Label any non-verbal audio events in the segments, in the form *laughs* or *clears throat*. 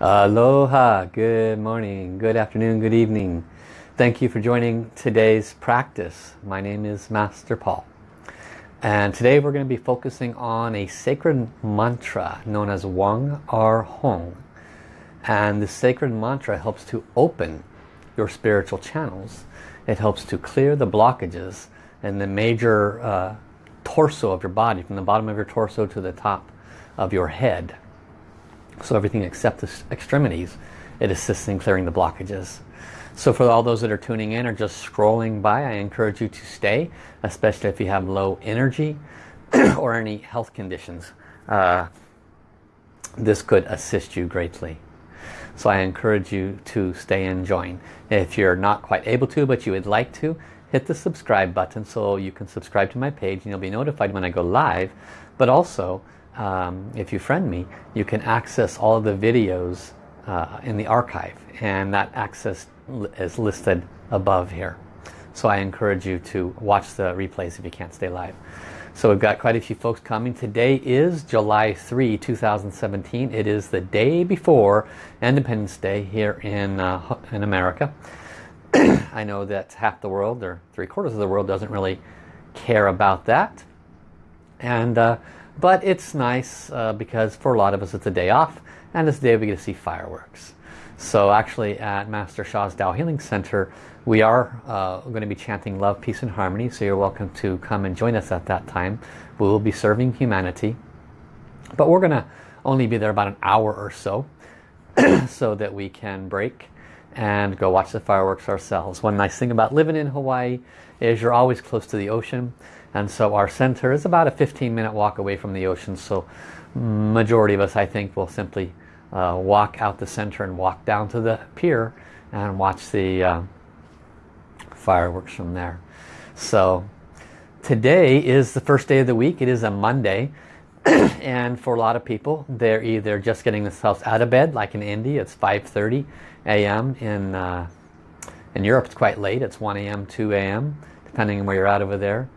Aloha, good morning, good afternoon, good evening. Thank you for joining today's practice. My name is Master Paul. And today we're going to be focusing on a sacred mantra known as Wang Ar Hong. And the sacred mantra helps to open your spiritual channels. It helps to clear the blockages in the major uh, torso of your body, from the bottom of your torso to the top of your head. So everything except the extremities, it assists in clearing the blockages. So for all those that are tuning in or just scrolling by, I encourage you to stay, especially if you have low energy *clears throat* or any health conditions. Uh, this could assist you greatly. So I encourage you to stay and join. If you're not quite able to, but you would like to, hit the subscribe button so you can subscribe to my page and you'll be notified when I go live. But also, um, if you friend me, you can access all the videos uh, in the archive and that access is listed above here. So I encourage you to watch the replays if you can't stay live. So we've got quite a few folks coming. Today is July 3, 2017. It is the day before Independence Day here in, uh, in America. *clears throat* I know that half the world, or three quarters of the world, doesn't really care about that. And uh, But it's nice uh, because for a lot of us it's a day off and a day we get to see fireworks. So actually at Master Sha's Tao Healing Center we are uh, going to be chanting love, peace and harmony so you're welcome to come and join us at that time. We will be serving humanity but we're going to only be there about an hour or so *clears throat* so that we can break and go watch the fireworks ourselves. One nice thing about living in Hawaii is you're always close to the ocean and so our center is about a 15 minute walk away from the ocean so majority of us I think will simply uh, walk out the center and walk down to the pier and watch the uh, fireworks from there. So today is the first day of the week. It is a Monday *clears throat* and for a lot of people they're either just getting themselves out of bed like in India it's 5.30 a.m. in uh, in Europe it's quite late it's 1 a.m. 2 a.m. depending on where you're at over there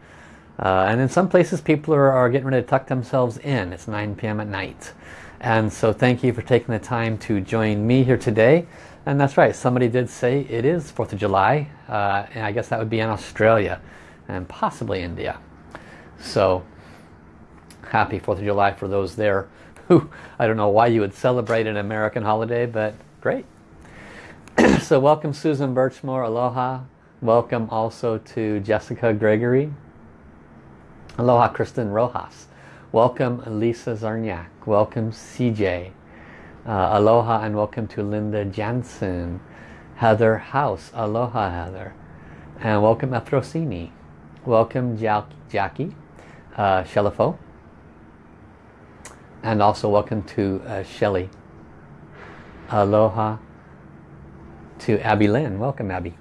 uh, and in some places people are, are getting ready to tuck themselves in. It's 9 p.m. at night. And so thank you for taking the time to join me here today. And that's right somebody did say it is 4th of July. Uh, and I guess that would be in Australia and possibly India. So happy 4th of July for those there who I don't know why you would celebrate an American holiday but great. *clears throat* So welcome Susan Birchmore. Aloha. Welcome also to Jessica Gregory aloha Kristen Rojas welcome Lisa Zarniak welcome CJ uh, aloha and welcome to Linda Jansen Heather House aloha Heather and welcome Efrosini welcome Jackie uh, Shelifo and also welcome to uh, Shelly. Aloha to Abby Lynn. Welcome Abby.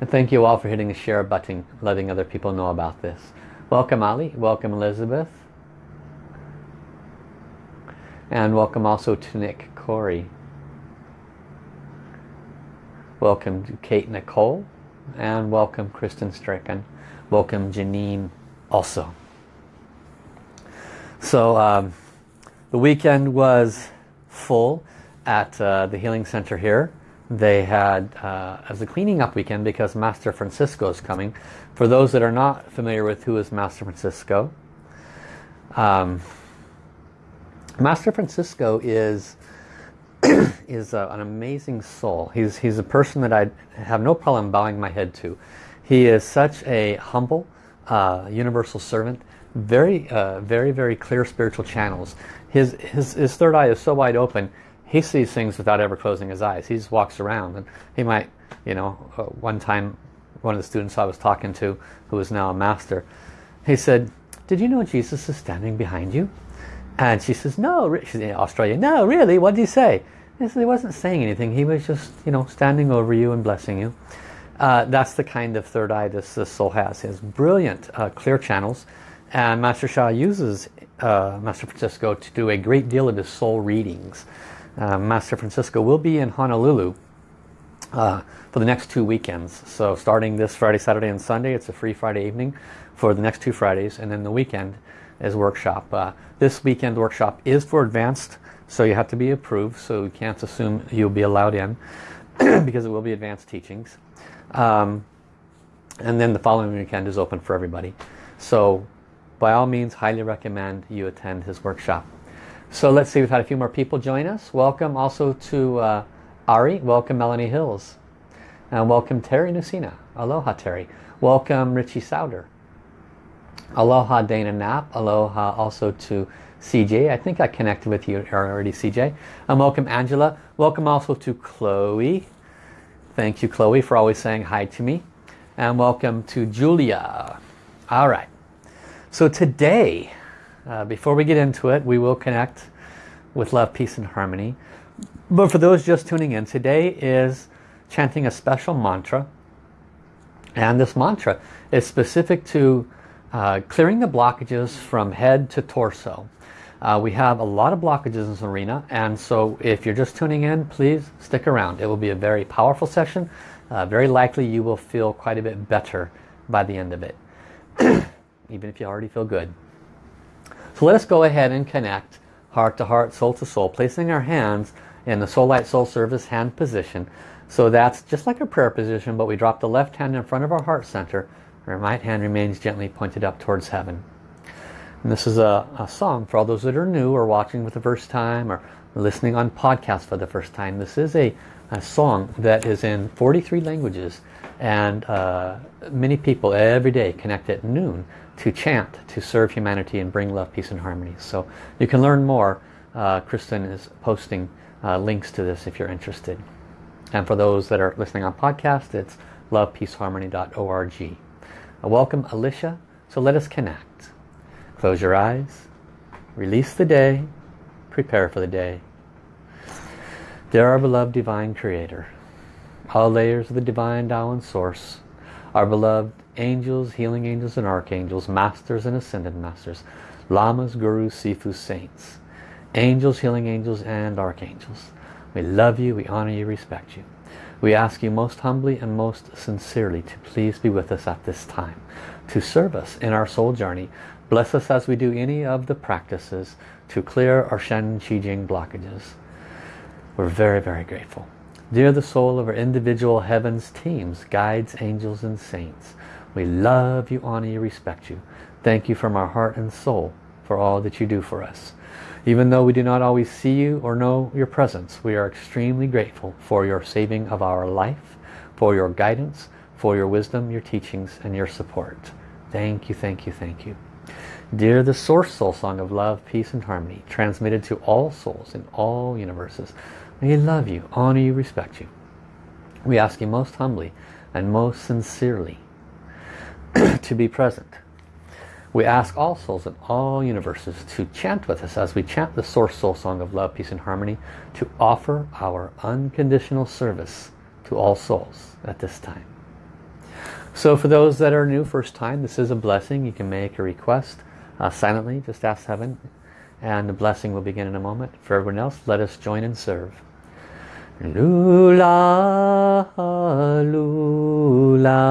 And thank you all for hitting the share button, letting other people know about this. Welcome Ali. Welcome Elizabeth. And welcome also to Nick Corey. Welcome to Kate Nicole. And welcome Kristen Stricken. Welcome Janine also. So um, the weekend was full at uh, the Healing Center here. They had, uh, as a cleaning up weekend because Master Francisco is coming. For those that are not familiar with who is Master Francisco, um, Master Francisco is *clears throat* is uh, an amazing soul. He's, he's a person that I have no problem bowing my head to. He is such a humble, uh, universal servant very, uh, very, very clear spiritual channels. His, his, his third eye is so wide open, he sees things without ever closing his eyes. He just walks around and he might, you know, uh, one time one of the students I was talking to, who is now a master, he said, did you know Jesus is standing behind you? And she says, no, she's in Australia. No, really, what did he say? He said, he wasn't saying anything. He was just, you know, standing over you and blessing you. Uh, that's the kind of third eye this, this soul has. He has brilliant, uh, clear channels. And Master Sha uses uh, Master Francisco to do a great deal of his soul readings. Uh, Master Francisco will be in Honolulu uh, for the next two weekends. So starting this Friday, Saturday and Sunday, it's a free Friday evening for the next two Fridays. And then the weekend, is workshop. Uh, this weekend workshop is for advanced, so you have to be approved, so you can't assume you'll be allowed in *clears throat* because it will be advanced teachings. Um, and then the following weekend is open for everybody. So by all means, highly recommend you attend his workshop. So let's see, we've had a few more people join us. Welcome also to uh, Ari. Welcome Melanie Hills. And welcome Terry Nusina. Aloha Terry. Welcome Richie Souder. Aloha Dana Knapp. Aloha also to CJ. I think I connected with you already, CJ. And welcome Angela. Welcome also to Chloe. Thank you, Chloe, for always saying hi to me. And welcome to Julia. All right. So today, uh, before we get into it, we will connect with love, peace, and harmony. But for those just tuning in, today is chanting a special mantra. And this mantra is specific to uh, clearing the blockages from head to torso. Uh, we have a lot of blockages in this arena and so if you're just tuning in please stick around. It will be a very powerful session. Uh, very likely you will feel quite a bit better by the end of it. *clears throat* Even if you already feel good. So let us go ahead and connect heart to heart, soul to soul, placing our hands in the Soul Light Soul Service hand position. So that's just like a prayer position, but we drop the left hand in front of our heart center our right hand remains gently pointed up towards heaven. And this is a, a, song for all those that are new or watching for the first time or listening on podcast for the first time. This is a, a song that is in 43 languages and uh, many people every day connect at noon to chant, to serve humanity and bring love, peace and harmony. So you can learn more. Uh, Kristen is posting uh, links to this if you're interested. And for those that are listening on podcast, it's lovepeaceharmony.org. Uh, welcome Alicia. So let us connect. Close your eyes. Release the day. Prepare for the day. Dear our beloved Divine Creator, all layers of the Divine Tao and Source, our beloved angels, healing angels and archangels, masters and ascended masters, lamas, gurus, sifus, saints, angels, healing angels and archangels. We love you, we honor you, respect you. We ask you most humbly and most sincerely to please be with us at this time, to serve us in our soul journey. Bless us as we do any of the practices to clear our Shen Qi Jing blockages. We're very, very grateful. Dear the soul of our individual heavens teams, guides, angels and saints, we love you, honor you, respect you. Thank you from our heart and soul for all that you do for us. Even though we do not always see you or know your presence, we are extremely grateful for your saving of our life, for your guidance, for your wisdom, your teachings, and your support. Thank you, thank you, thank you. Dear the Source Soul Song of Love, Peace and Harmony, transmitted to all souls in all universes, we love you, honor you, respect you. We ask you most humbly and most sincerely *clears throat* to be present we ask all souls in all universes to chant with us as we chant the Source Soul Song of Love, Peace and Harmony to offer our unconditional service to all souls at this time. So for those that are new first time, this is a blessing. You can make a request uh, silently, just ask heaven and the blessing will begin in a moment. For everyone else, let us join and serve. Lula, lula.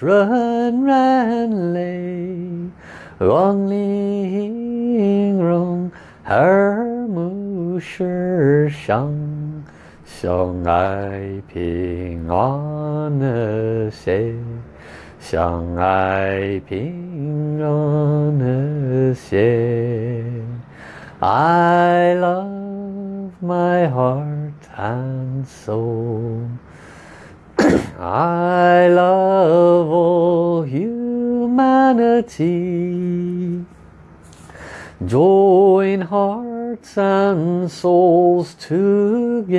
run ran lay Wrong ling rong her mu shi shang xiang ai ping an xie xiang ai ping an xie I love my heart and soul I love all humanity. Join hearts and souls together.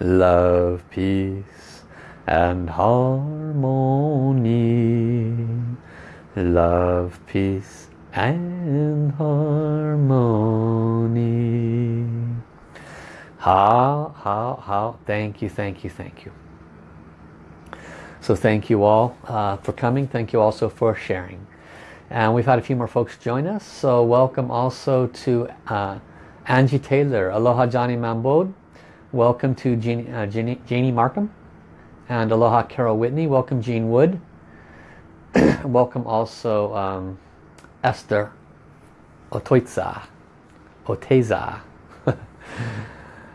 Love, peace and harmony. love, peace, and harmony. Hao, hao, hao, thank you, thank you, thank you. So thank you all uh, for coming. Thank you also for sharing. And we've had a few more folks join us. So welcome also to uh, Angie Taylor. Aloha Johnny Mambode. Welcome to Jeannie, uh, Jeannie, Janie Markham. And aloha Carol Whitney. Welcome Jean Wood. *coughs* welcome also um, Esther Otoitza. Oteza. *laughs*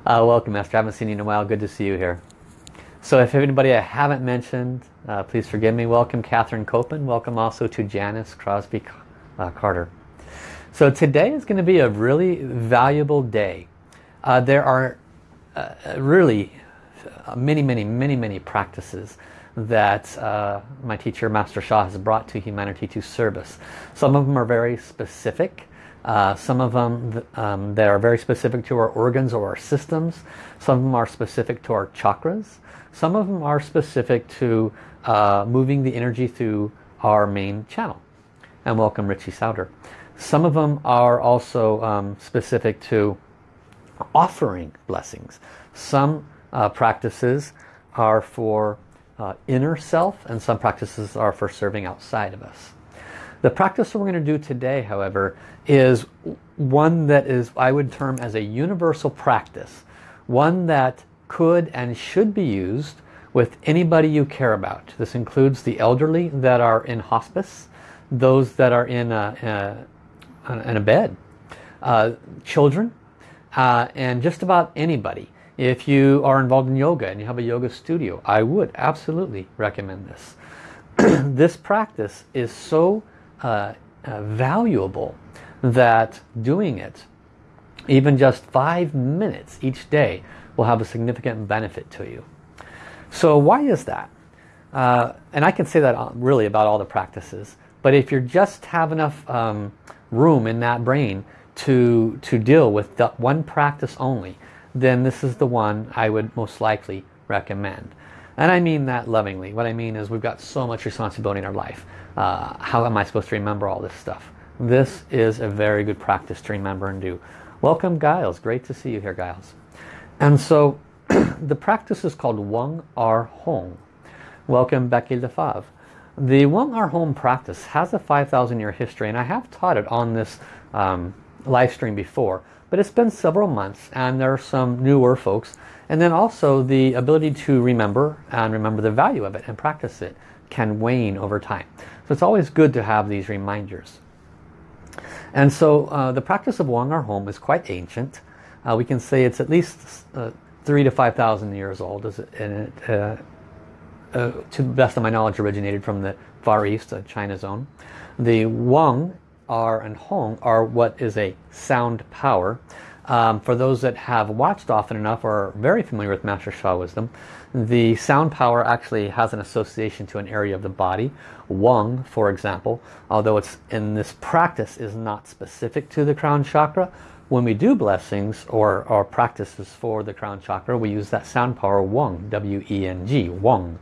uh, welcome Master. I haven't seen you in a while. Good to see you here. So if anybody I haven't mentioned, uh, please forgive me. Welcome Catherine Copen. Welcome also to Janice Crosby uh, Carter. So today is going to be a really valuable day. Uh, there are uh, really many, many, many, many practices that uh, my teacher Master Sha has brought to humanity to service. Some of them are very specific. Uh, some of them um, that are very specific to our organs or our systems. Some of them are specific to our chakras. Some of them are specific to uh, moving the energy through our main channel. And welcome Richie Souter. Some of them are also um, specific to offering blessings. Some uh, practices are for uh, inner self and some practices are for serving outside of us. The practice we're going to do today, however, is one that is, I would term as a universal practice. One that could and should be used with anybody you care about. This includes the elderly that are in hospice, those that are in a, a in a bed, uh, children, uh, and just about anybody. If you are involved in yoga and you have a yoga studio, I would absolutely recommend this. *clears throat* this practice is so uh, uh, valuable that doing it, even just five minutes each day, will have a significant benefit to you. So why is that? Uh, and I can say that uh, really about all the practices. But if you just have enough um, room in that brain to, to deal with one practice only, then this is the one I would most likely recommend. And I mean that lovingly. What I mean is we've got so much responsibility in our life. Uh, how am I supposed to remember all this stuff? This is a very good practice to remember and do. Welcome Giles. Great to see you here Giles. And so *clears throat* the practice is called Weng Ar Hong. Welcome Becky Lefave. The Weng Ar Hong practice has a 5,000 year history and I have taught it on this um, live stream before. But it's been several months and there are some newer folks. And then also the ability to remember and remember the value of it and practice it can wane over time. So it's always good to have these reminders. And so uh, the practice of Wang Ar Hong is quite ancient. Uh, we can say it's at least uh, three to 5,000 years old. and it, uh, uh, to the best of my knowledge, originated from the Far East, uh, China zone. The Wang R and Hong are what is a sound power. Um, for those that have watched often enough or are very familiar with Master Sha Wisdom, the sound power actually has an association to an area of the body. Weng, for example, although it's in this practice is not specific to the crown chakra, when we do blessings or, or practices for the crown chakra, we use that sound power Weng, W-E-N-G, Weng.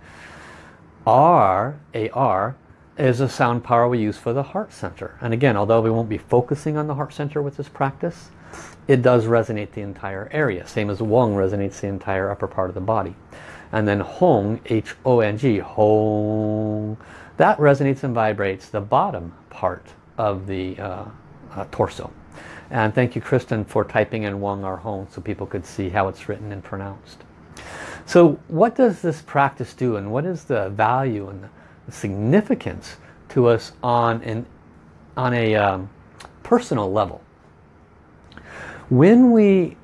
R, A-R, is a sound power we use for the heart center. And again, although we won't be focusing on the heart center with this practice, it does resonate the entire area. Same as Weng resonates the entire upper part of the body. And then Hong, H-O-N-G, Hong, that resonates and vibrates the bottom part of the uh, uh, torso. And thank you, Kristen, for typing in Weng Ar Hong so people could see how it's written and pronounced. So what does this practice do and what is the value and the significance to us on, an, on a um, personal level? When we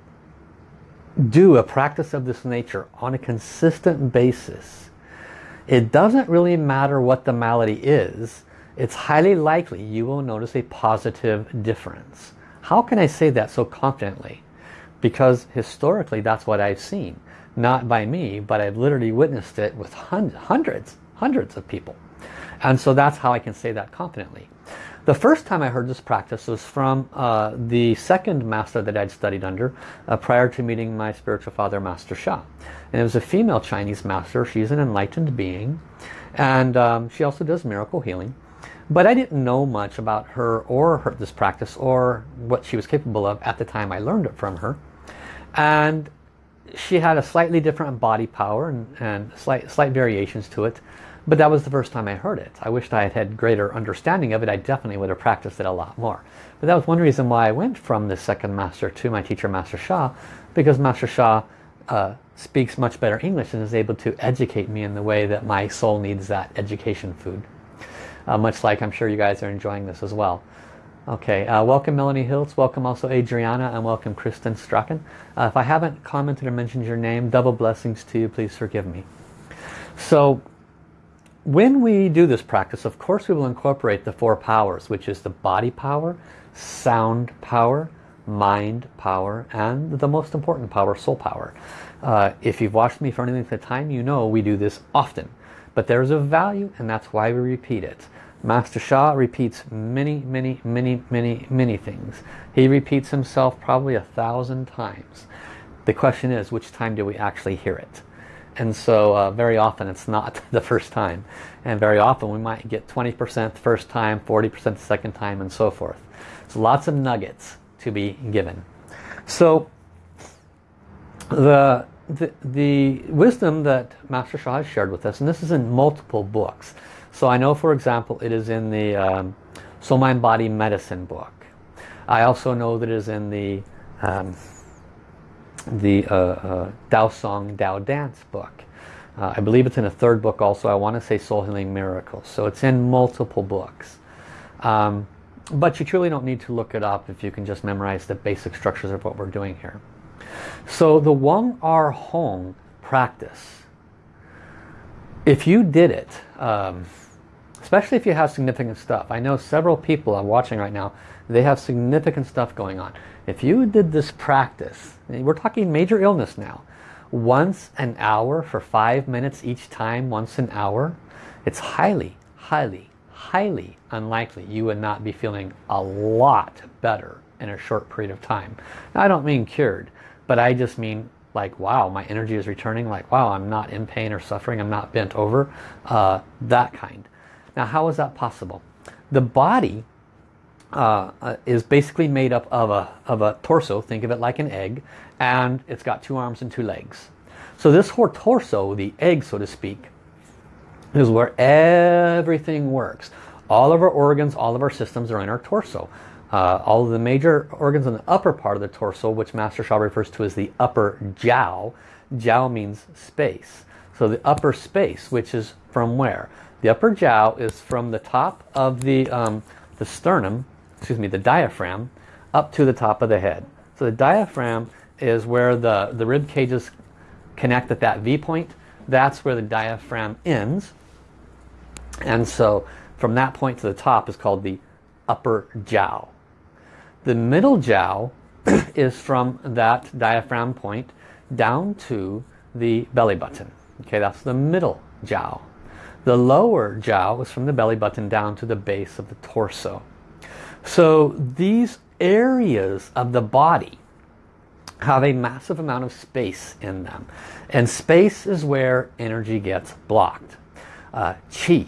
do a practice of this nature on a consistent basis, it doesn't really matter what the malady is, it's highly likely you will notice a positive difference. How can I say that so confidently? Because historically that's what I've seen. Not by me, but I've literally witnessed it with hundreds, hundreds of people. And so that's how I can say that confidently. The first time I heard this practice was from uh, the second master that I'd studied under uh, prior to meeting my spiritual father, Master Sha. And it was a female Chinese master. She's an enlightened being. And um, she also does miracle healing. But I didn't know much about her or her, this practice or what she was capable of at the time I learned it from her. And she had a slightly different body power and, and slight, slight variations to it. But that was the first time I heard it. I wished I had had greater understanding of it. I definitely would have practiced it a lot more. But that was one reason why I went from the second master to my teacher, Master Sha, because Master Sha uh, speaks much better English and is able to educate me in the way that my soul needs that education food. Uh, much like I'm sure you guys are enjoying this as well. Okay, uh, welcome Melanie Hiltz, welcome also Adriana, and welcome Kristen Strachan. Uh, if I haven't commented or mentioned your name, double blessings to you, please forgive me. So, when we do this practice, of course we will incorporate the four powers, which is the body power, sound power, mind power, and the most important power, soul power. Uh, if you've watched me for any length of time, you know we do this often. But there's a value, and that's why we repeat it. Master Sha repeats many, many, many, many, many things. He repeats himself probably a thousand times. The question is, which time do we actually hear it? And so uh, very often it's not *laughs* the first time. And very often we might get 20% the first time, 40% the second time, and so forth. So lots of nuggets to be given. So the, the, the wisdom that Master Sha has shared with us, and this is in multiple books, so I know, for example, it is in the um, Soul Mind Body Medicine book. I also know that it is in the um, the uh, uh, Tao Song Tao Dance book. Uh, I believe it's in a third book also. I want to say Soul Healing Miracles. So it's in multiple books. Um, but you truly don't need to look it up if you can just memorize the basic structures of what we're doing here. So the Weng Ar Hong practice, if you did it, um, especially if you have significant stuff. I know several people I'm watching right now, they have significant stuff going on. If you did this practice, we're talking major illness now, once an hour for five minutes each time, once an hour, it's highly, highly, highly unlikely you would not be feeling a lot better in a short period of time. Now, I don't mean cured, but I just mean like, wow, my energy is returning, like, wow, I'm not in pain or suffering, I'm not bent over, uh, that kind. Now how is that possible? The body uh, uh, is basically made up of a, of a torso, think of it like an egg, and it's got two arms and two legs. So this whole torso, the egg so to speak, is where everything works. All of our organs, all of our systems are in our torso. Uh, all of the major organs in the upper part of the torso, which Master Sha refers to as the upper jiao. Jiao means space. So the upper space, which is from where? The upper jiao is from the top of the, um, the sternum, excuse me, the diaphragm, up to the top of the head. So the diaphragm is where the, the rib cages connect at that V point. That's where the diaphragm ends. And so from that point to the top is called the upper jiao. The middle jiao *clears throat* is from that diaphragm point down to the belly button. Okay, that's the middle jiao. The lower jiao is from the belly button down to the base of the torso. So these areas of the body have a massive amount of space in them. And space is where energy gets blocked. Uh, chi.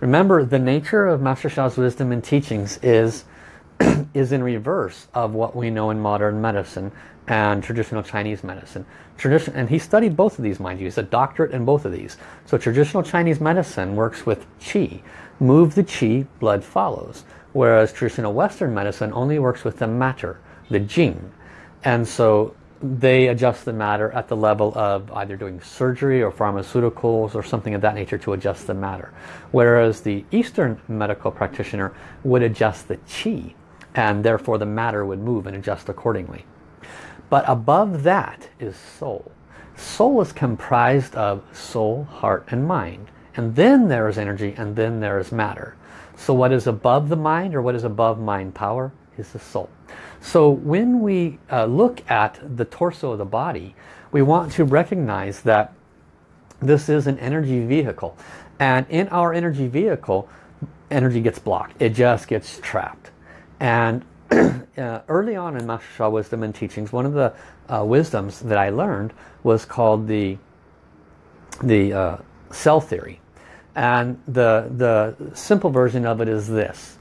Remember, the nature of Master Sha's wisdom and teachings is, *clears throat* is in reverse of what we know in modern medicine and traditional Chinese medicine. Tradition, and he studied both of these, mind you. He's a doctorate in both of these. So traditional Chinese medicine works with qi. Move the qi, blood follows. Whereas traditional Western medicine only works with the matter, the jing. And so they adjust the matter at the level of either doing surgery or pharmaceuticals or something of that nature to adjust the matter. Whereas the Eastern medical practitioner would adjust the qi and therefore the matter would move and adjust accordingly. But above that is soul. Soul is comprised of soul, heart, and mind. And then there is energy, and then there is matter. So what is above the mind, or what is above mind power, is the soul. So when we uh, look at the torso of the body, we want to recognize that this is an energy vehicle. And in our energy vehicle, energy gets blocked. It just gets trapped. And *clears throat* uh, early on in Master Sha wisdom and teachings, one of the uh, wisdoms that I learned was called the, the uh, cell theory. And the, the simple version of it is this.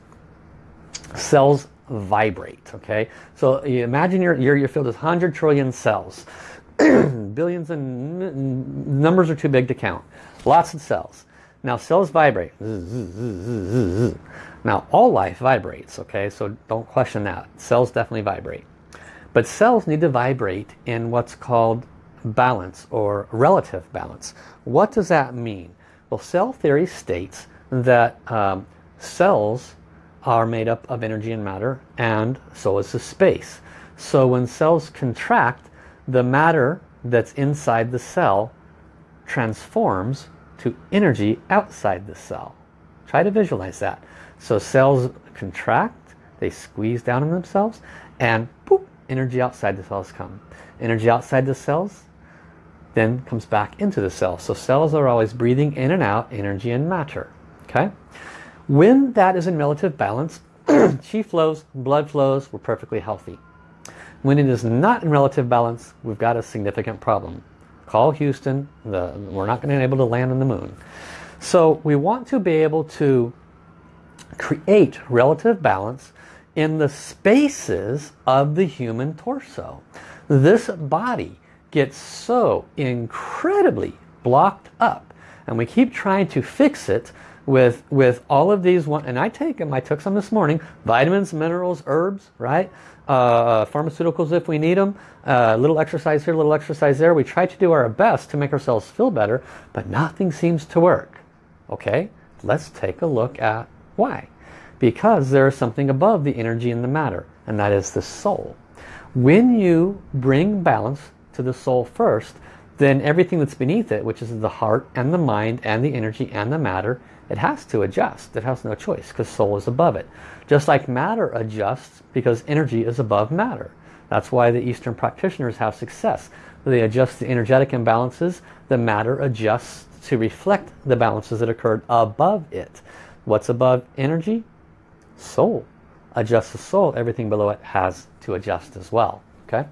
Cells vibrate, okay? So you imagine your, your, your field is 100 trillion cells. *clears throat* Billions and numbers are too big to count. Lots of cells. Now cells vibrate. Now all life vibrates, okay? So don't question that. Cells definitely vibrate. But cells need to vibrate in what's called balance or relative balance. What does that mean? Well, cell theory states that um, cells are made up of energy and matter and so is the space. So when cells contract, the matter that's inside the cell transforms to energy outside the cell. Try to visualize that. So cells contract, they squeeze down on themselves, and boop, energy outside the cells come. Energy outside the cells then comes back into the cell. So cells are always breathing in and out energy and matter. Okay? When that is in relative balance, *clears throat* chi flows, blood flows, we're perfectly healthy. When it is not in relative balance, we've got a significant problem. Call Houston, the, we're not going to be able to land on the moon. So we want to be able to create relative balance in the spaces of the human torso. This body gets so incredibly blocked up and we keep trying to fix it with with all of these one and I take them I took some this morning vitamins minerals herbs right? Uh, pharmaceuticals if we need them a uh, little exercise here a little exercise there. We try to do our best to make ourselves feel better but nothing seems to work. Okay? Let's take a look at why. Because there is something above the energy and the matter and that is the soul. When you bring balance to the soul first, then everything that's beneath it, which is the heart and the mind and the energy and the matter, it has to adjust. It has no choice because soul is above it. Just like matter adjusts because energy is above matter. That's why the Eastern practitioners have success. They adjust the energetic imbalances, the matter adjusts to reflect the balances that occurred above it. What's above energy? Soul. Adjust the soul, everything below it has to adjust as well. Okay,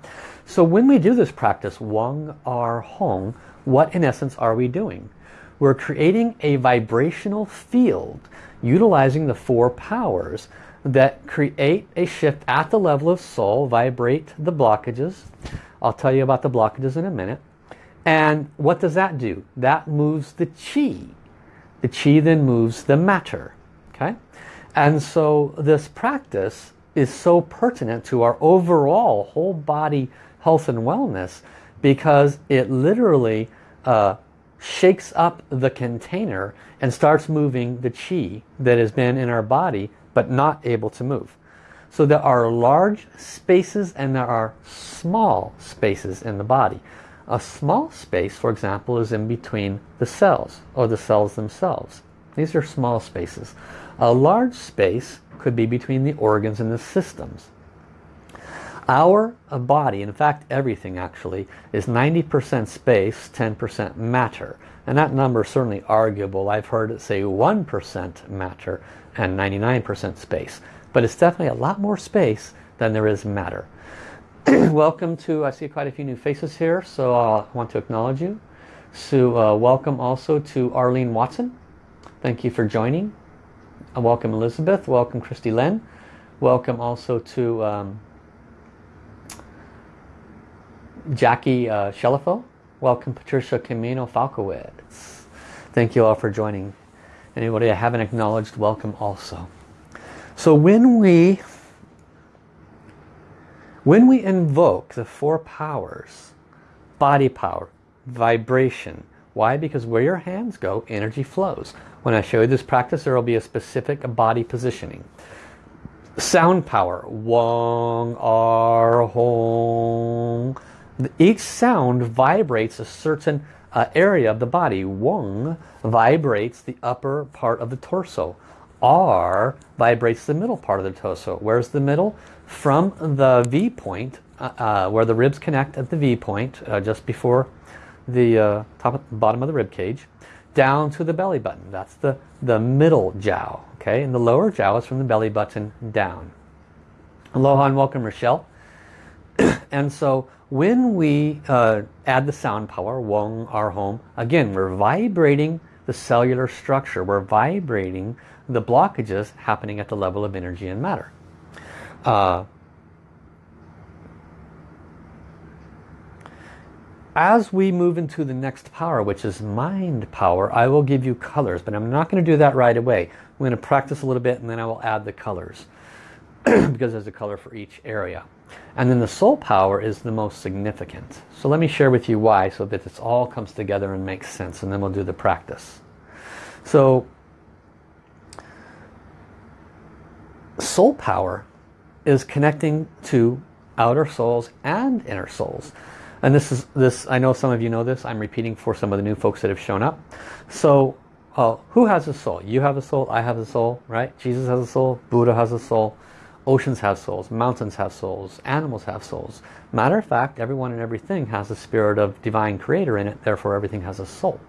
So when we do this practice, Weng Ar Hong, what in essence are we doing? We're creating a vibrational field utilizing the four powers that create a shift at the level of soul, vibrate the blockages. I'll tell you about the blockages in a minute. And what does that do? That moves the chi. The chi then moves the matter. Okay? And so this practice is so pertinent to our overall whole body health and wellness because it literally uh, shakes up the container and starts moving the chi that has been in our body but not able to move. So there are large spaces and there are small spaces in the body. A small space, for example, is in between the cells or the cells themselves. These are small spaces. A large space could be between the organs and the systems. Our body, in fact everything actually, is 90% space, 10% matter. And that number is certainly arguable. I've heard it say 1% matter and 99% space. But it's definitely a lot more space than there is matter. *clears throat* welcome to, I see quite a few new faces here, so I want to acknowledge you. So uh, welcome also to Arlene Watson. Thank you for joining. Uh, welcome Elizabeth, welcome Christy Len, welcome also to um, Jackie uh, welcome Patricia Camino Falkowitz. Thank you all for joining. Anybody I haven't acknowledged, welcome also. So when we when we invoke the four powers, body power, vibration, why? Because where your hands go, energy flows. When I show you this practice, there will be a specific body positioning. Sound power. Wong, ar, hong. Each sound vibrates a certain uh, area of the body. Wong vibrates the upper part of the torso. R vibrates the middle part of the torso. Where's the middle? From the V point, uh, uh, where the ribs connect at the V point, uh, just before the uh, top, bottom of the rib cage, down to the belly button. That's the, the middle jiao. Okay, and the lower jiao is from the belly button down. Aloha and welcome Rochelle. *clears throat* and so when we uh, add the sound power, Wong, our home, again we're vibrating the cellular structure. We're vibrating the blockages happening at the level of energy and matter. Uh, as we move into the next power, which is mind power, I will give you colors, but I'm not going to do that right away. I'm going to practice a little bit and then I will add the colors *clears throat* because there's a color for each area. And then the soul power is the most significant. So let me share with you why so that this all comes together and makes sense and then we'll do the practice. So soul power is connecting to outer souls and inner souls. And this is this. I know some of you know this. I'm repeating for some of the new folks that have shown up. So, uh, who has a soul? You have a soul. I have a soul, right? Jesus has a soul. Buddha has a soul. Oceans have souls. Mountains have souls. Animals have souls. Matter of fact, everyone and everything has a spirit of divine creator in it. Therefore, everything has a soul.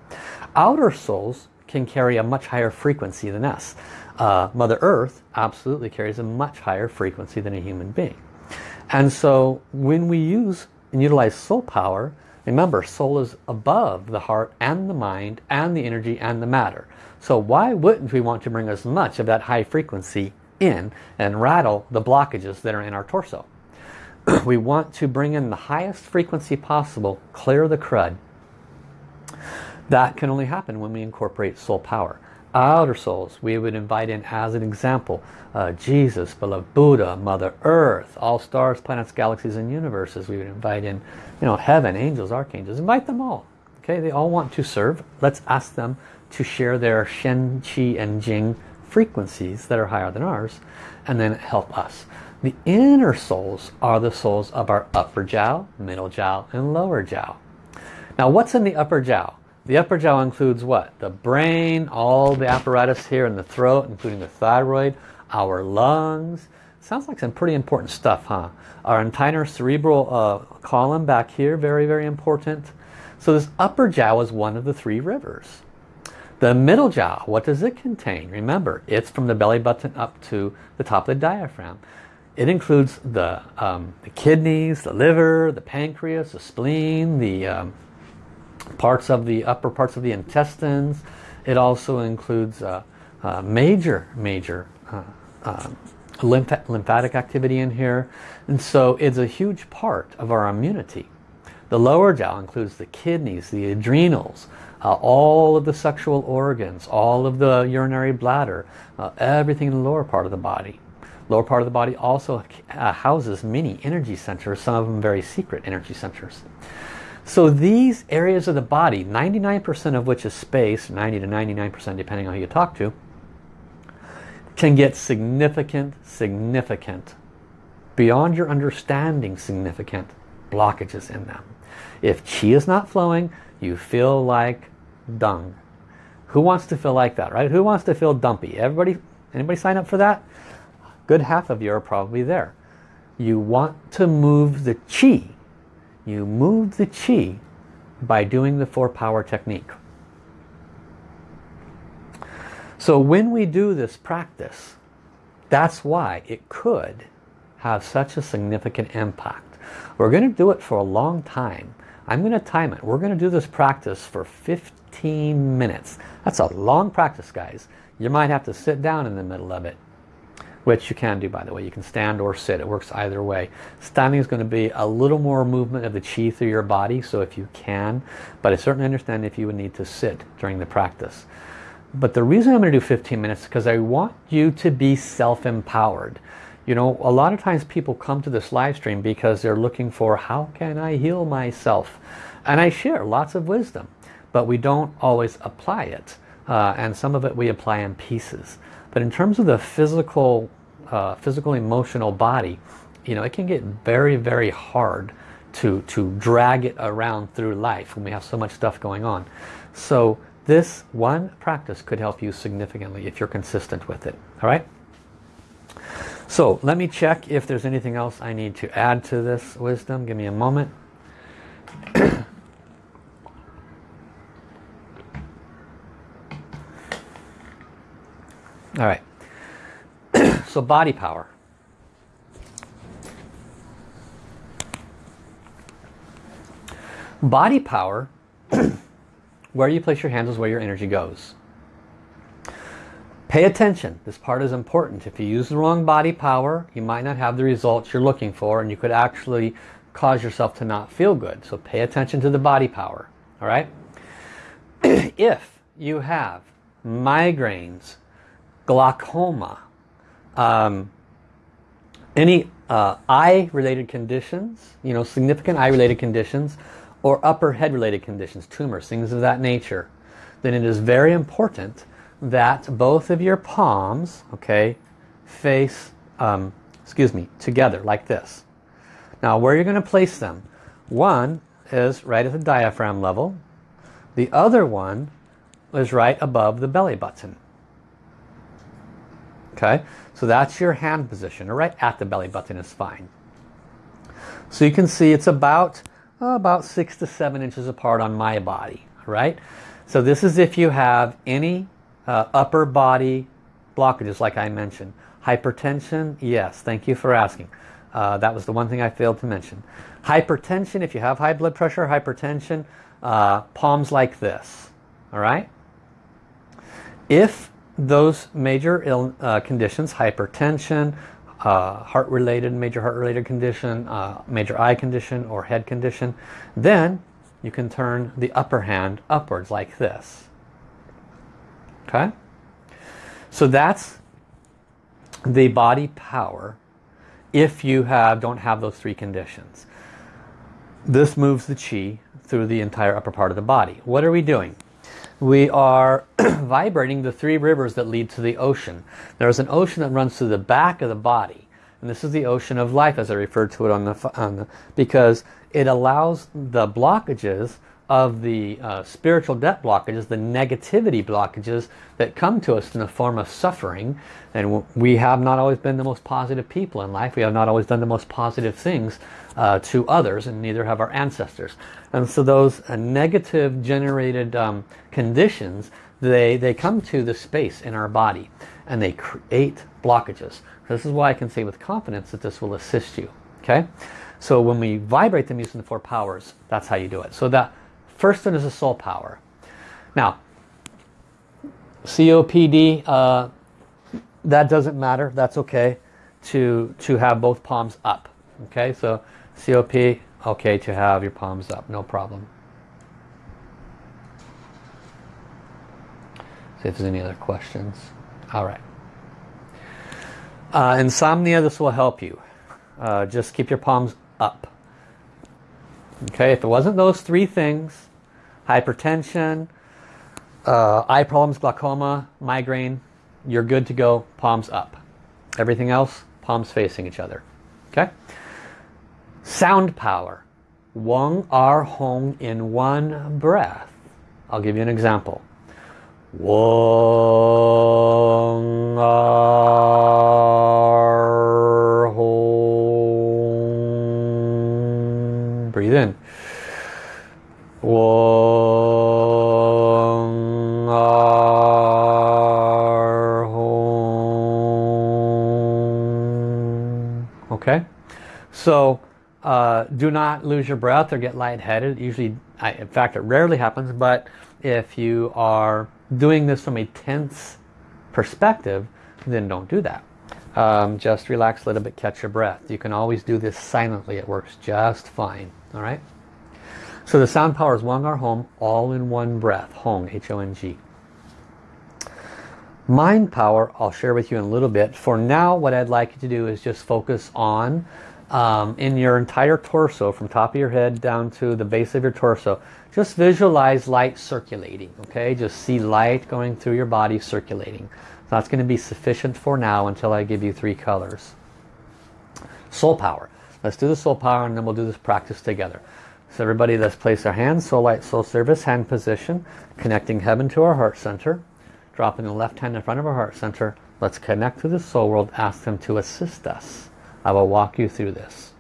Outer souls can carry a much higher frequency than us. Uh, Mother Earth absolutely carries a much higher frequency than a human being. And so when we use and utilize soul power, remember soul is above the heart and the mind and the energy and the matter. So why wouldn't we want to bring as much of that high frequency in and rattle the blockages that are in our torso? *clears throat* we want to bring in the highest frequency possible, clear the crud. That can only happen when we incorporate soul power outer souls we would invite in as an example uh, Jesus, beloved Buddha, Mother Earth, all stars, planets, galaxies and universes. We would invite in you know, heaven, angels, archangels. Invite them all. Okay, They all want to serve. Let's ask them to share their Shen, Qi and Jing frequencies that are higher than ours and then help us. The inner souls are the souls of our upper jiao, middle jiao and lower jiao. Now what's in the upper jiao? The upper jiao includes what? The brain, all the apparatus here in the throat, including the thyroid, our lungs. Sounds like some pretty important stuff, huh? Our entire cerebral uh, column back here, very, very important. So this upper jiao is one of the three rivers. The middle jiao, what does it contain? Remember, it's from the belly button up to the top of the diaphragm. It includes the, um, the kidneys, the liver, the pancreas, the spleen, the um, parts of the upper parts of the intestines. It also includes uh, uh, major, major uh, lymph lymphatic activity in here. And so it's a huge part of our immunity. The lower jiao includes the kidneys, the adrenals, uh, all of the sexual organs, all of the urinary bladder, uh, everything in the lower part of the body. Lower part of the body also uh, houses many energy centers, some of them very secret energy centers. So these areas of the body, 99% of which is space, 90 to 99% depending on who you talk to, can get significant, significant, beyond your understanding significant blockages in them. If chi is not flowing, you feel like dung. Who wants to feel like that, right? Who wants to feel dumpy? Everybody, anybody sign up for that? Good half of you are probably there. You want to move the chi you move the chi by doing the four power technique. So when we do this practice, that's why it could have such a significant impact. We're going to do it for a long time. I'm going to time it. We're going to do this practice for 15 minutes. That's a long practice, guys. You might have to sit down in the middle of it which you can do by the way. You can stand or sit. It works either way. Standing is going to be a little more movement of the chi through your body, so if you can, but I certainly understand if you would need to sit during the practice. But the reason I'm going to do 15 minutes is because I want you to be self-empowered. You know, a lot of times people come to this live stream because they're looking for how can I heal myself? And I share lots of wisdom, but we don't always apply it. Uh, and some of it we apply in pieces. But in terms of the physical uh, physical emotional body you know it can get very very hard to to drag it around through life when we have so much stuff going on. So this one practice could help you significantly if you're consistent with it all right? So let me check if there's anything else I need to add to this wisdom. Give me a moment. *coughs* All right so body power. Body power *clears throat* where you place your hands is where your energy goes. Pay attention. This part is important. If you use the wrong body power, you might not have the results you're looking for and you could actually cause yourself to not feel good. So pay attention to the body power. All right? *clears throat* if you have migraines, glaucoma, um, any uh, eye-related conditions, you know, significant eye-related conditions, or upper head-related conditions, tumors, things of that nature, then it is very important that both of your palms, okay, face, um, excuse me, together like this. Now where you're going to place them, one is right at the diaphragm level, the other one is right above the belly button. Okay, so that's your hand position, right at the belly button is fine. So you can see it's about, oh, about six to seven inches apart on my body, right? So this is if you have any uh, upper body blockages like I mentioned. Hypertension, yes, thank you for asking. Uh, that was the one thing I failed to mention. Hypertension, if you have high blood pressure, hypertension, uh, palms like this, all right? If those major Ill, uh, conditions, hypertension, uh, heart-related, major heart-related condition, uh, major eye condition or head condition, then you can turn the upper hand upwards like this. Okay? So that's the body power if you have don't have those three conditions. This moves the chi through the entire upper part of the body. What are we doing? We are *clears throat* vibrating the three rivers that lead to the ocean. There's an ocean that runs through the back of the body. And this is the ocean of life as I referred to it on the, on the because it allows the blockages of the uh, spiritual debt blockages, the negativity blockages that come to us in the form of suffering. And we have not always been the most positive people in life. We have not always done the most positive things uh, to others and neither have our ancestors. And so those uh, negative generated um, conditions, they, they come to the space in our body and they create blockages. This is why I can say with confidence that this will assist you. Okay, So when we vibrate them using the four powers, that's how you do it. So that First one is the soul power. Now, COPD, uh, that doesn't matter. That's okay to, to have both palms up. Okay, so COP, okay to have your palms up, no problem. See if there's any other questions. All right. Uh, insomnia, this will help you. Uh, just keep your palms up. Okay, if it wasn't those three things, hypertension, uh, eye problems, glaucoma, migraine, you're good to go, palms up. Everything else, palms facing each other. Okay? Sound power. Wang Ar Hong in one breath. I'll give you an example. Wang Ar Hong. Breathe in. Okay, so do not lose your breath or get lightheaded. Usually, I, in fact, it rarely happens, but if you are doing this from a tense perspective, then don't do that. Um, just relax a little bit, catch your breath. You can always do this silently. It works just fine. All right. So the sound power is Wang Ar Hong, all in one breath. Hong, H-O-N-G. Mind power, I'll share with you in a little bit. For now, what I'd like you to do is just focus on um, in your entire torso, from top of your head down to the base of your torso. Just visualize light circulating, okay? Just see light going through your body circulating. That's going to be sufficient for now until I give you three colors. Soul power. Let's do the soul power and then we'll do this practice together. So everybody let's place our hands, soul light, soul service, hand position, connecting heaven to our heart center. Dropping the left hand in front of our heart center. Let's connect to the soul world, ask them to assist us. I will walk you through this.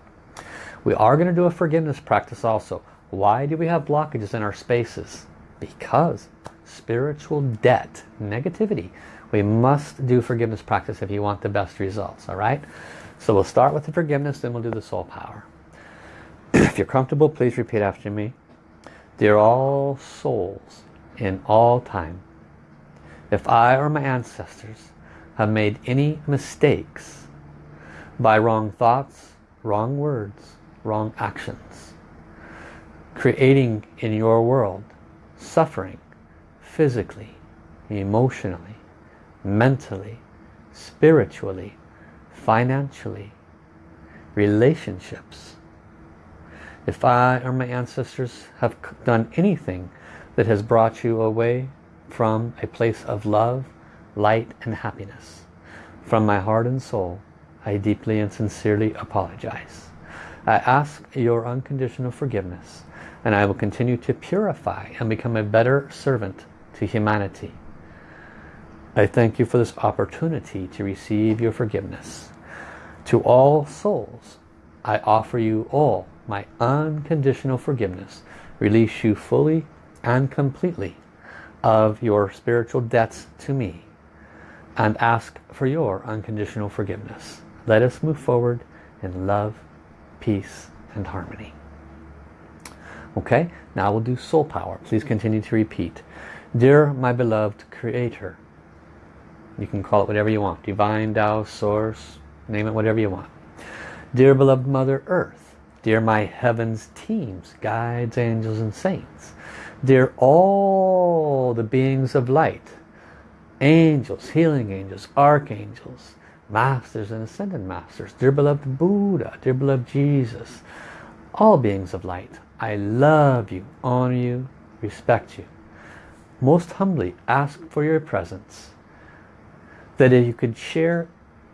We are going to do a forgiveness practice also. Why do we have blockages in our spaces? Because spiritual debt, negativity. We must do forgiveness practice if you want the best results, all right? So we'll start with the forgiveness, then we'll do the soul power. *clears throat* if you're comfortable, please repeat after me. Dear all souls in all time. If I or my ancestors have made any mistakes by wrong thoughts, wrong words, wrong actions, creating in your world suffering physically, emotionally, mentally, spiritually, financially, relationships. If I or my ancestors have done anything that has brought you away from a place of love, light and happiness, from my heart and soul, I deeply and sincerely apologize. I ask your unconditional forgiveness and I will continue to purify and become a better servant to humanity. I thank you for this opportunity to receive your forgiveness. To all souls, I offer you all my unconditional forgiveness. Release you fully and completely of your spiritual debts to me and ask for your unconditional forgiveness. Let us move forward in love, peace and harmony. Okay, now we'll do soul power. Please continue to repeat. Dear my beloved creator, you can call it whatever you want. Divine, Tao, Source, name it whatever you want. Dear beloved Mother Earth, dear my heavens teams, guides, angels and saints, dear all the beings of light, angels, healing angels, archangels, masters and ascended masters, dear beloved Buddha, dear beloved Jesus, all beings of light, I love you, honor you, respect you. Most humbly ask for your presence. That if you could share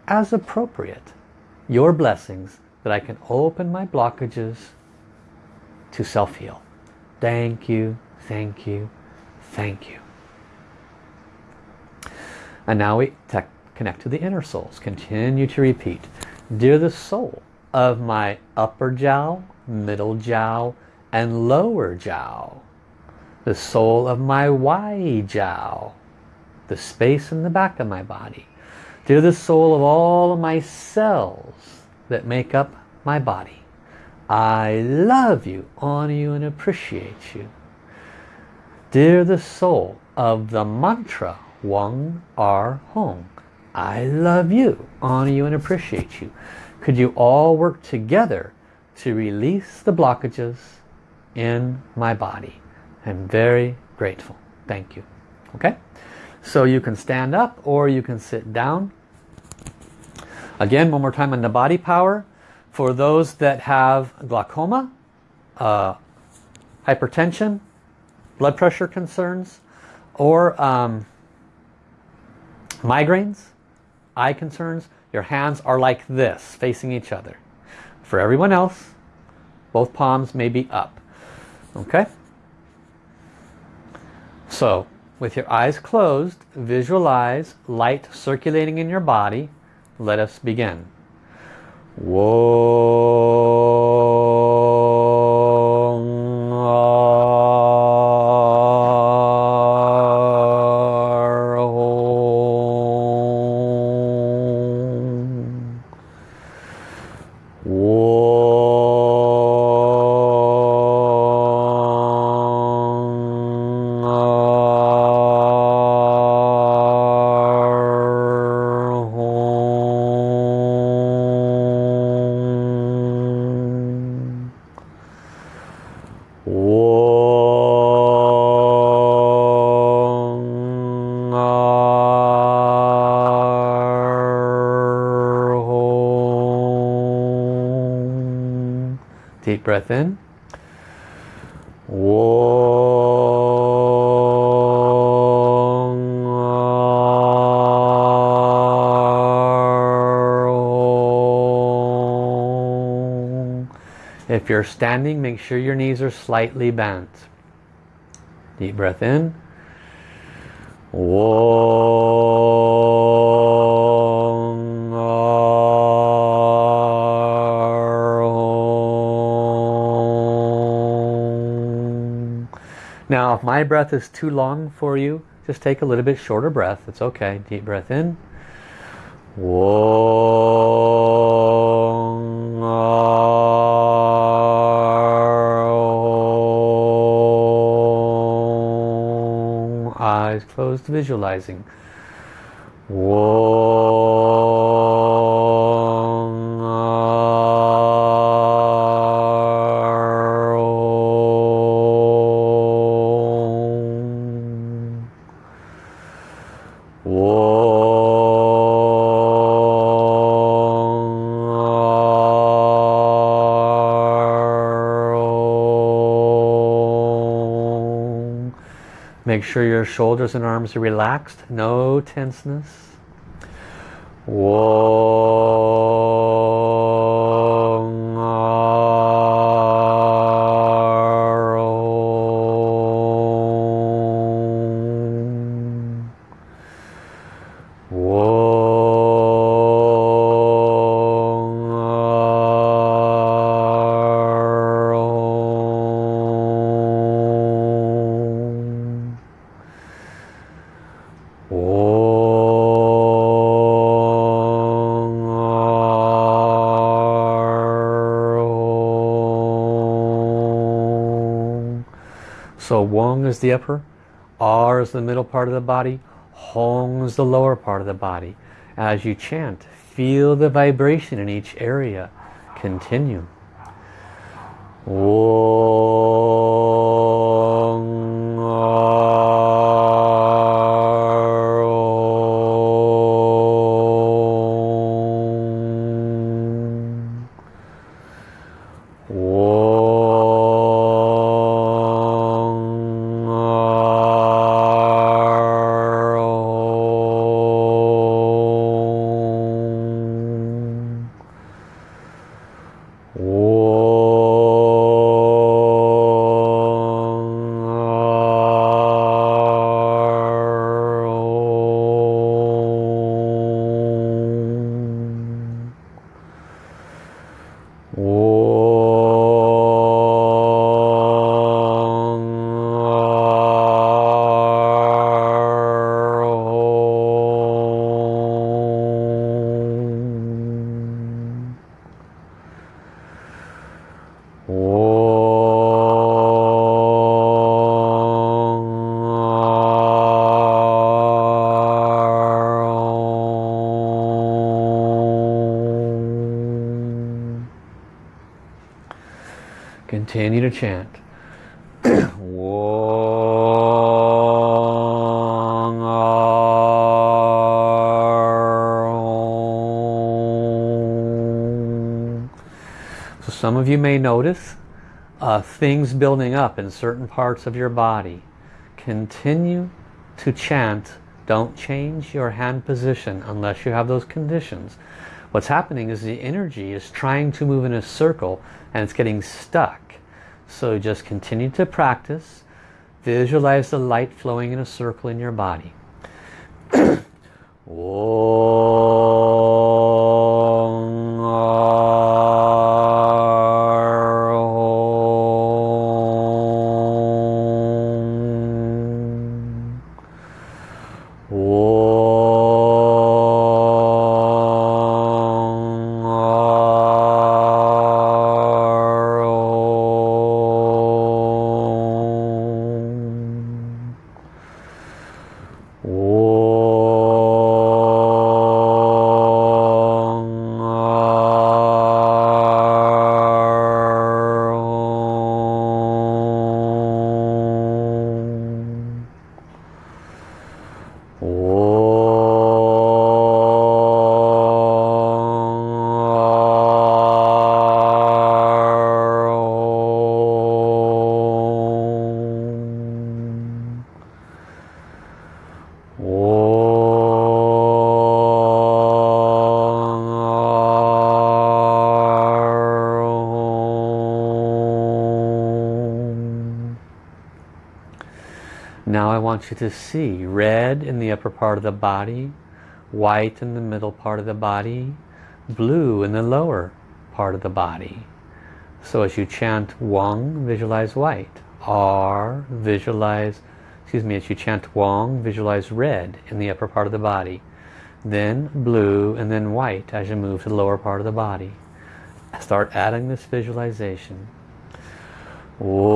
as appropriate your blessings that I can open my blockages to self-heal. Thank you, thank you, thank you. And now we connect to the inner souls. Continue to repeat. Dear the soul of my upper jiao, middle jiao, and lower jiao. The soul of my Wai jiao. The space in the back of my body. Dear the soul of all of my cells that make up my body. I love you, honor you and appreciate you. Dear the soul of the mantra Wang Ar Hong. I love you, honor you and appreciate you. Could you all work together to release the blockages in my body. I'm very grateful. Thank you. Okay? So you can stand up or you can sit down. Again, one more time on the body power. For those that have glaucoma, uh, hypertension, blood pressure concerns, or um, migraines, eye concerns, your hands are like this, facing each other. For everyone else, both palms may be up. Okay? So, with your eyes closed, visualize light circulating in your body. Let us begin. Whoa. If you're standing, make sure your knees are slightly bent. Deep breath in. Now, if my breath is too long for you, just take a little bit shorter breath. It's okay. Deep breath in. eyes closed, visualizing. Whoa. Make sure your shoulders and arms are relaxed, no tenseness. So Wong is the upper, R is the middle part of the body, Hong is the lower part of the body. As you chant, feel the vibration in each area. Continue. Continue chant. So some of you may notice uh, things building up in certain parts of your body. Continue to chant. Don't change your hand position unless you have those conditions. What's happening is the energy is trying to move in a circle and it's getting stuck. So just continue to practice. Visualize the light flowing in a circle in your body. *clears throat* Now you to see red in the upper part of the body, white in the middle part of the body, blue in the lower part of the body. So as you chant Wang, visualize white. R, visualize, excuse me, as you chant Wang, visualize red in the upper part of the body. Then blue and then white as you move to the lower part of the body. Start adding this visualization. Whoa.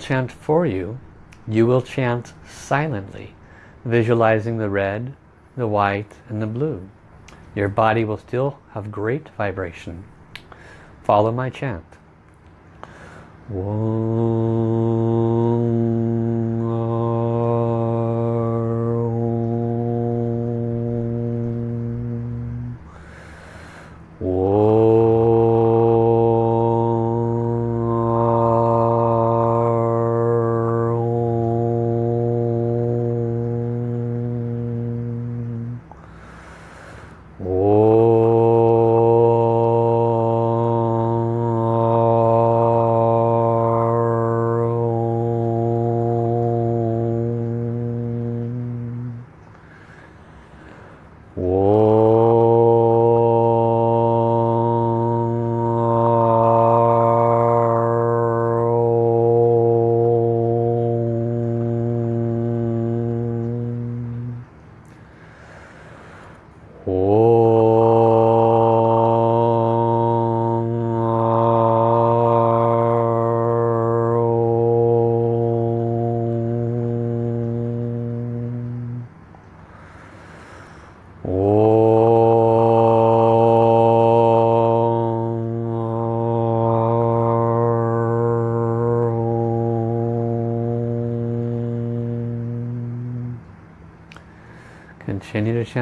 Chant for you, you will chant silently, visualizing the red, the white, and the blue. Your body will still have great vibration. Follow my chant.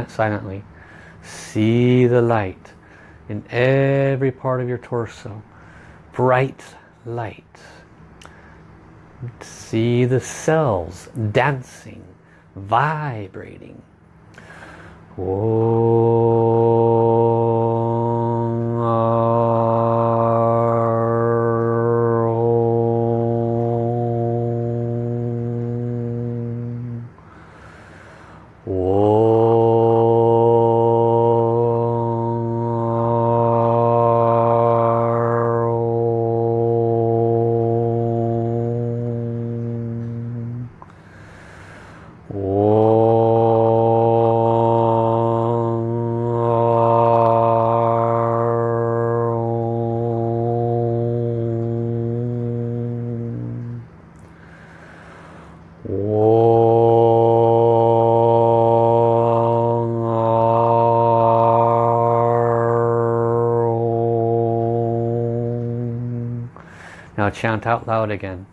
Silently. See the light in every part of your torso. Bright light. See the cells dancing, vibrating. Now chant out loud again.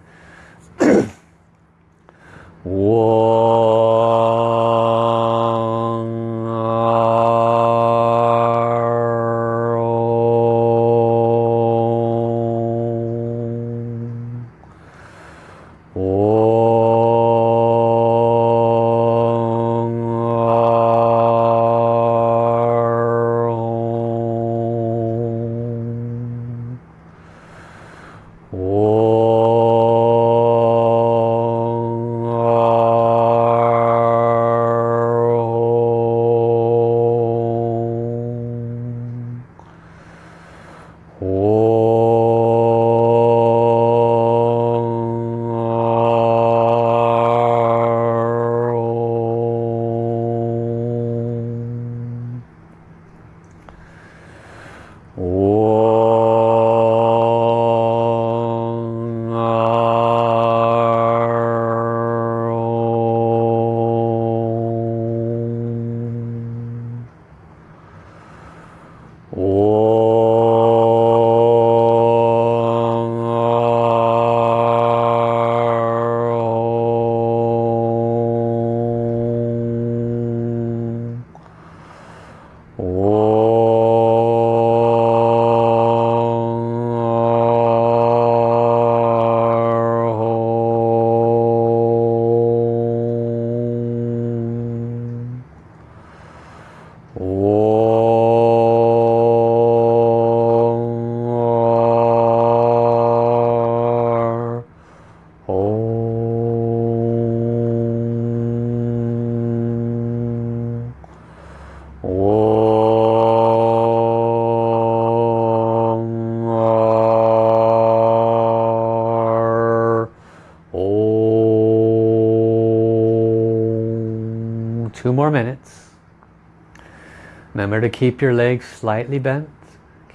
Remember to keep your legs slightly bent.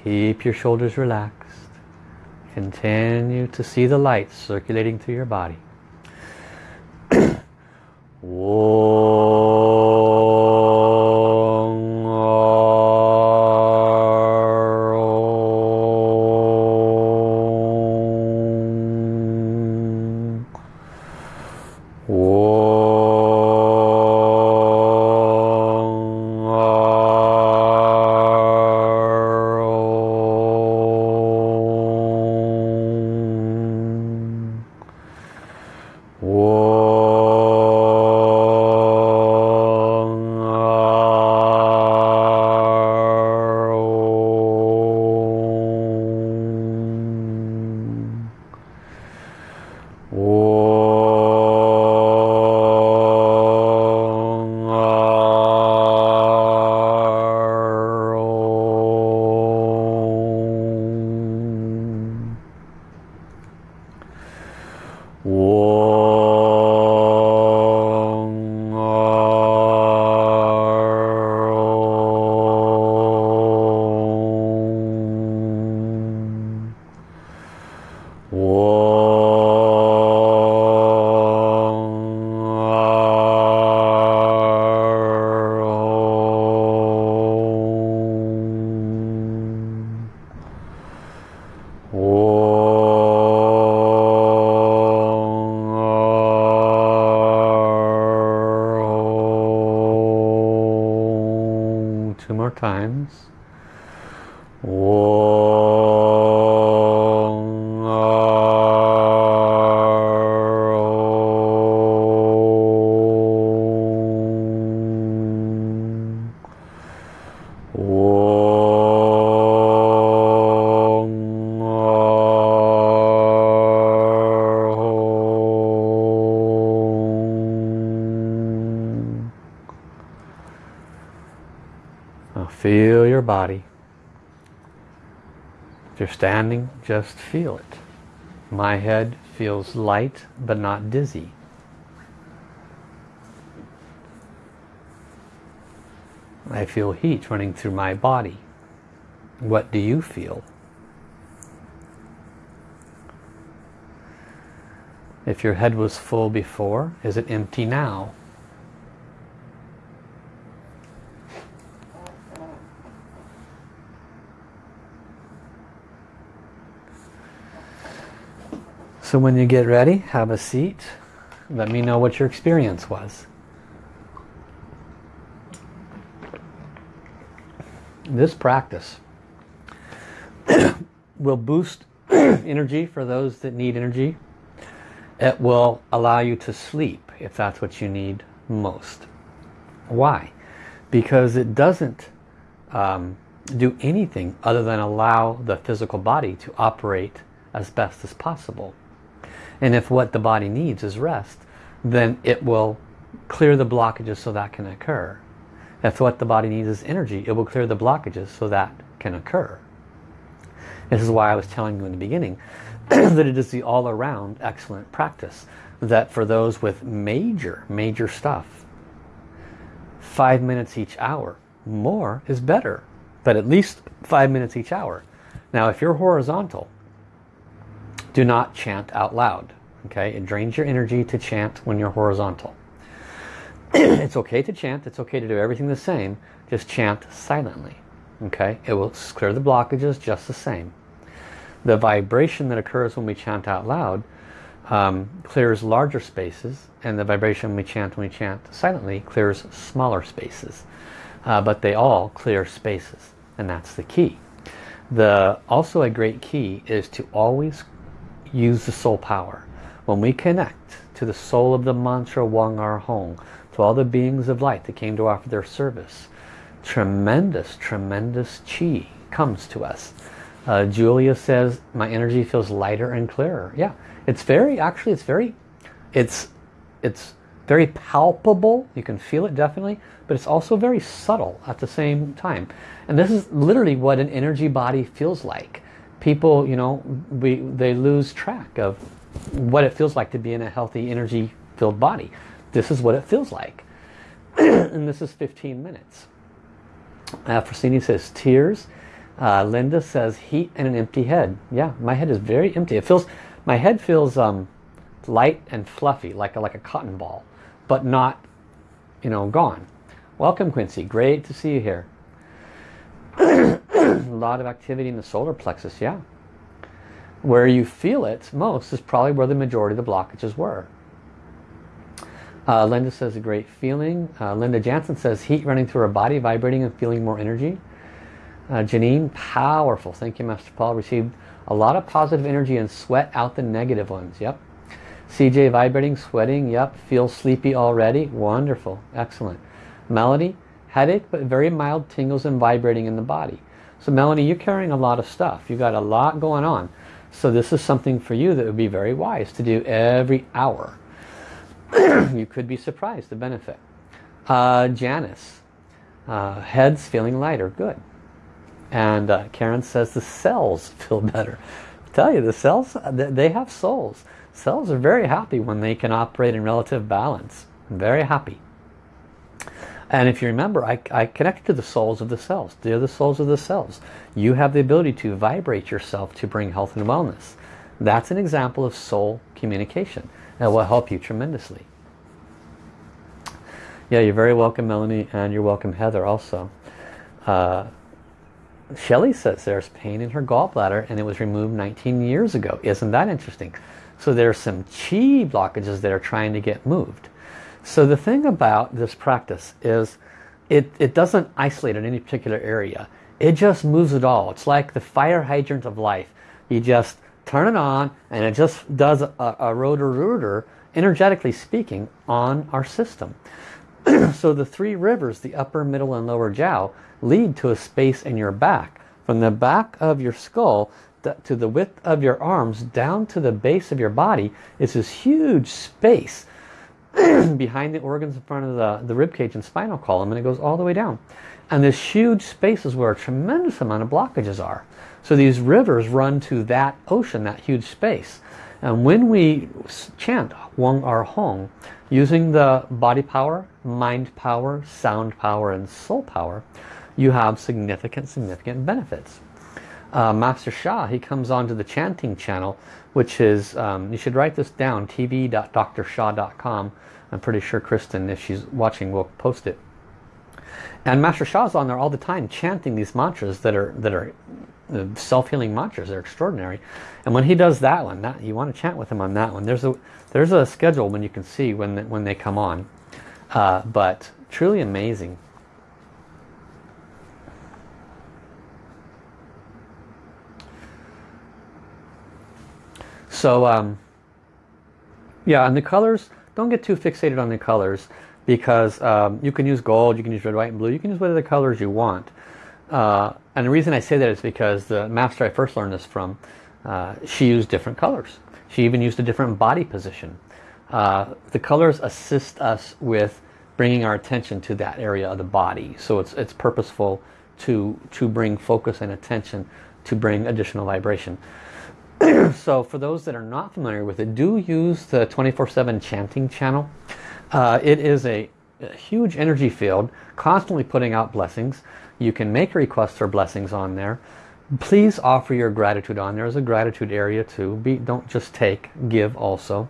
Keep your shoulders relaxed. Continue to see the light circulating through your body. *clears throat* body. If you're standing, just feel it. My head feels light but not dizzy. I feel heat running through my body. What do you feel? If your head was full before, is it empty now? So when you get ready, have a seat. Let me know what your experience was. This practice *coughs* will boost *coughs* energy for those that need energy. It will allow you to sleep if that's what you need most. Why? Because it doesn't um, do anything other than allow the physical body to operate as best as possible. And if what the body needs is rest, then it will clear the blockages so that can occur. If what the body needs is energy, it will clear the blockages so that can occur. This is why I was telling you in the beginning *clears throat* that it is the all-around excellent practice. That for those with major, major stuff, five minutes each hour, more is better. But at least five minutes each hour. Now if you're horizontal, do not chant out loud. Okay, it drains your energy to chant when you're horizontal. *clears throat* it's okay to chant, it's okay to do everything the same, just chant silently. Okay, it will clear the blockages just the same. The vibration that occurs when we chant out loud um, clears larger spaces and the vibration we chant when we chant silently clears smaller spaces. Uh, but they all clear spaces and that's the key. The Also a great key is to always use the soul power. When we connect to the soul of the mantra Wang Ar Hong, to all the beings of light that came to offer their service, tremendous, tremendous chi comes to us. Uh, Julia says, my energy feels lighter and clearer. Yeah, it's very, actually it's very, it's, it's very palpable. You can feel it definitely, but it's also very subtle at the same time. And this is literally what an energy body feels like people, you know, we they lose track of what it feels like to be in a healthy, energy-filled body. This is what it feels like. *clears throat* and this is 15 minutes. Uh, Francini says, tears. Uh, Linda says heat and an empty head. Yeah, my head is very empty. It feels, my head feels um, light and fluffy, like a, like a cotton ball, but not, you know, gone. Welcome Quincy, great to see you here. *clears throat* a lot of activity in the solar plexus, yeah. Where you feel it most is probably where the majority of the blockages were. Uh, Linda says a great feeling. Uh, Linda Jansen says heat running through her body, vibrating and feeling more energy. Uh, Janine, powerful. Thank you, Master Paul. Received a lot of positive energy and sweat out the negative ones. Yep. CJ, vibrating, sweating. Yep. Feel sleepy already. Wonderful. Excellent. Melody, headache, but very mild tingles and vibrating in the body. So Melanie, you're carrying a lot of stuff. You've got a lot going on. So this is something for you that would be very wise to do every hour. *clears throat* you could be surprised, the benefit. Uh, Janice, uh, heads feeling lighter, good. And uh, Karen says the cells *laughs* feel better. I tell you, the cells, they have souls. Cells are very happy when they can operate in relative balance. Very happy. And if you remember, I, I connect to the souls of the cells. They're the souls of the cells. You have the ability to vibrate yourself to bring health and wellness. That's an example of soul communication. That will help you tremendously. Yeah, you're very welcome, Melanie, and you're welcome, Heather, also. Uh, Shelley says there's pain in her gallbladder and it was removed 19 years ago. Isn't that interesting? So there's some chi blockages that are trying to get moved. So the thing about this practice is it, it doesn't isolate in any particular area. It just moves it all. It's like the fire hydrant of life. You just turn it on and it just does a, a Roto-Rooter, energetically speaking, on our system. *clears throat* so the three rivers, the upper, middle, and lower jiao, lead to a space in your back. From the back of your skull to the width of your arms down to the base of your body is this huge space *clears throat* behind the organs in front of the, the rib cage and spinal column and it goes all the way down. And this huge space is where a tremendous amount of blockages are. So these rivers run to that ocean, that huge space. And when we chant Weng Ar Hong, using the body power, mind power, sound power, and soul power, you have significant, significant benefits. Uh, Master Sha, he comes onto the chanting channel, which is, um, you should write this down, tv.drsha.com. I'm pretty sure Kristen, if she's watching, will post it. And Master Sha's on there all the time chanting these mantras that are that are uh, self-healing mantras. They're extraordinary. And when he does that one, that, you want to chant with him on that one. There's a there's a schedule when you can see when when they come on. Uh, but truly amazing. So um, yeah, and the colors, don't get too fixated on the colors because um, you can use gold, you can use red, white, and blue, you can use whatever colors you want. Uh, and the reason I say that is because the master I first learned this from, uh, she used different colors. She even used a different body position. Uh, the colors assist us with bringing our attention to that area of the body. So it's, it's purposeful to, to bring focus and attention to bring additional vibration. *coughs* so for those that are not familiar with it, do use the 24-7 chanting channel. Uh, it is a, a, huge energy field, constantly putting out blessings. You can make requests for blessings on there. Please offer your gratitude on there. There's a gratitude area too. Be, don't just take, give also.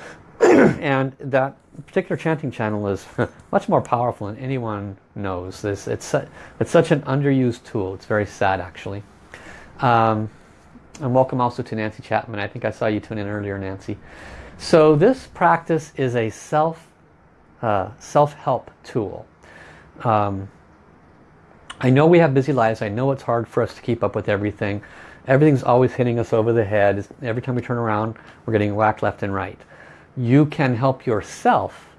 *coughs* and that particular chanting channel is *laughs* much more powerful than anyone knows. This, it's, it's such an underused tool. It's very sad actually. Um, and welcome also to Nancy Chapman. I think I saw you tune in earlier, Nancy. So this practice is a self uh, self-help tool. Um, I know we have busy lives. I know it's hard for us to keep up with everything. Everything's always hitting us over the head. Every time we turn around, we're getting whacked left and right. You can help yourself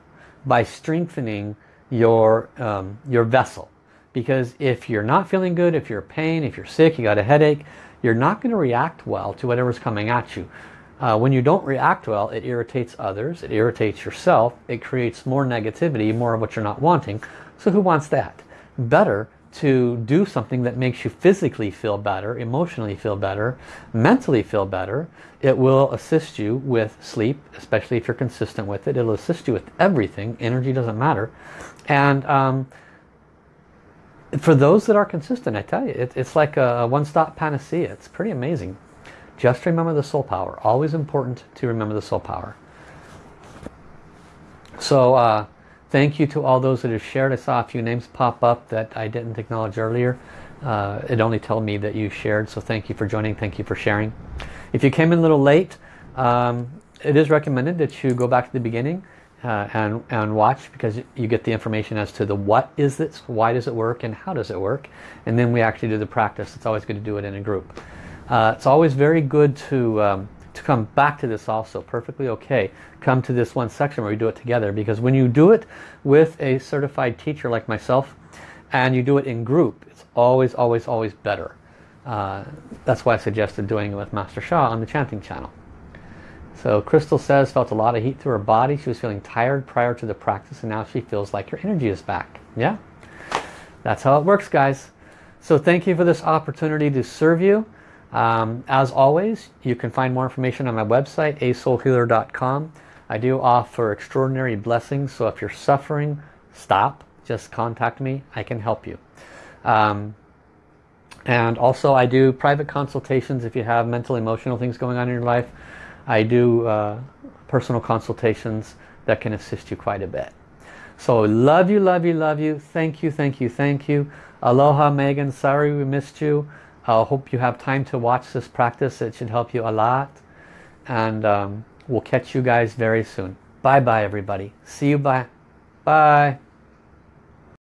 by strengthening your, um, your vessel. Because if you're not feeling good, if you're in pain, if you're sick, you got a headache, you're not going to react well to whatever's coming at you. Uh, when you don't react well, it irritates others, it irritates yourself, it creates more negativity, more of what you're not wanting. So who wants that? Better to do something that makes you physically feel better, emotionally feel better, mentally feel better. It will assist you with sleep, especially if you're consistent with it. It'll assist you with everything. Energy doesn't matter. And um, for those that are consistent, I tell you, it, it's like a one-stop panacea. It's pretty amazing. Just remember the soul power. Always important to remember the soul power. So uh, thank you to all those that have shared. I saw a few names pop up that I didn't acknowledge earlier. Uh, it only told me that you shared, so thank you for joining. Thank you for sharing. If you came in a little late, um, it is recommended that you go back to the beginning uh, and, and watch because you get the information as to the what is this, why does it work, and how does it work. And then we actually do the practice. It's always good to do it in a group. Uh, it's always very good to, um, to come back to this also. Perfectly okay. Come to this one section where we do it together because when you do it with a certified teacher like myself and you do it in group, it's always, always, always better. Uh, that's why I suggested doing it with Master Sha on the chanting channel. So Crystal says, felt a lot of heat through her body. She was feeling tired prior to the practice and now she feels like her energy is back. Yeah, that's how it works guys. So thank you for this opportunity to serve you. Um, as always, you can find more information on my website, asoulhealer.com. I do offer extraordinary blessings, so if you're suffering, stop. Just contact me. I can help you. Um, and also I do private consultations if you have mental, emotional things going on in your life. I do uh, personal consultations that can assist you quite a bit. So love you, love you, love you. Thank you, thank you, thank you. Aloha Megan, sorry we missed you. I hope you have time to watch this practice. It should help you a lot. And um, we'll catch you guys very soon. Bye-bye everybody. See you bye. Bye.